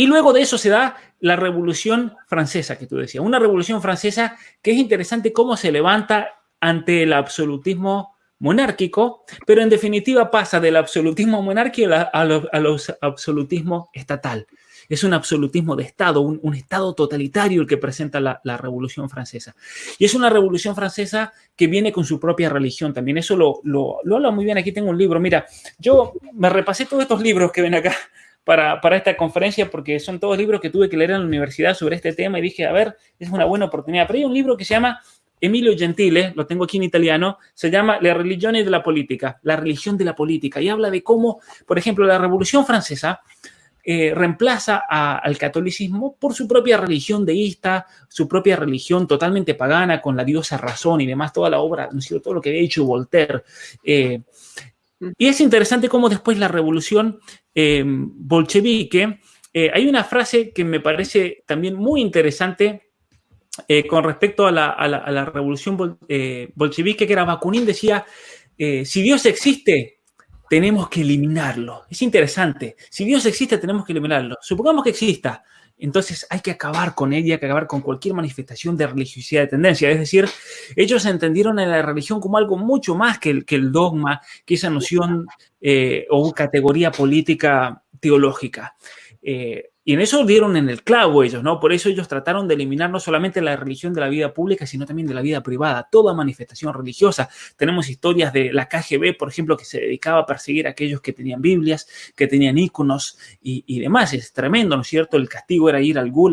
Y luego de eso se da la Revolución Francesa, que tú decías. Una Revolución Francesa que es interesante cómo se levanta ante el absolutismo monárquico, pero en definitiva pasa del absolutismo monárquico a, los, absolutismo estatal. Es un absolutismo de Estado, un, Estado totalitario el que presenta la, Revolución Francesa. Y es una Revolución Francesa que viene con su propia religión también. Eso lo, lo, lo habla muy bien. Aquí tengo un libro. Mira, yo me repasé todos estos libros que ven acá para, esta conferencia porque son todos libros que tuve que leer en la universidad sobre este tema y dije, a ver, es una buena oportunidad. Pero hay un libro que se llama Emilio Gentile, lo tengo aquí en italiano, se llama La religión de la política, la religión de la política, y habla de cómo, por ejemplo, la Revolución Francesa eh, reemplaza al catolicismo por su propia religión deísta, su propia religión totalmente pagana, con la diosa razón y demás, toda la obra, todo lo que había hecho Voltaire. Eh, y es interesante cómo después la revolución eh, bolchevique, hay una frase que me parece también muy interesante eh, con respecto a la, revolución eh, bolchevique, que era Bakunin, decía, eh, si Dios existe, tenemos que eliminarlo. Es interesante. Si Dios existe, tenemos que eliminarlo. Supongamos que exista. Entonces hay que acabar con ella, hay que acabar con cualquier manifestación de religiosidad de tendencia. Es decir, ellos entendieron a la religión como algo mucho más que el, que el dogma, que esa noción o categoría política teológica. Y en eso dieron en el clavo ellos, ¿no? Por eso ellos trataron de eliminar no solamente la religión de la vida pública, sino también de la vida privada, toda manifestación religiosa. Tenemos historias de la KGB, por ejemplo, que se dedicaba a perseguir a aquellos que tenían Biblias, que tenían íconos y, y demás. Es tremendo, ¿no es cierto? El castigo era ir al Gulag